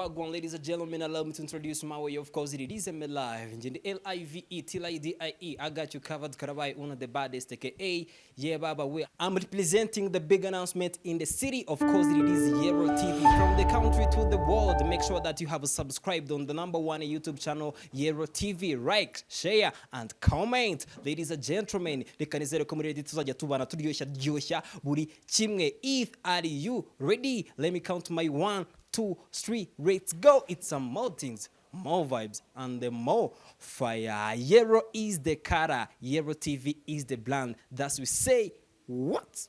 Wagwan, ladies and gentlemen, allow me to introduce my way. Of course, it is M Live. In the L I got you covered. Karabai, one of the baddest, aka Yeah Baba. Way. I'm representing the big announcement in the city. Of course, it is Yero TV. From the country to the world, make sure that you have subscribed on the number one YouTube channel, Yero TV. Like, share, and comment. Ladies and gentlemen, reka nizere ko muri ready tuzajya tubana turyoshya ryoshya buri kimwe. If are you ready? Let me count my one, two, three. Let's go. It's some more things, more vibes, and the more fire. Yero is the cara. Yero TV is the brand. That's we say what?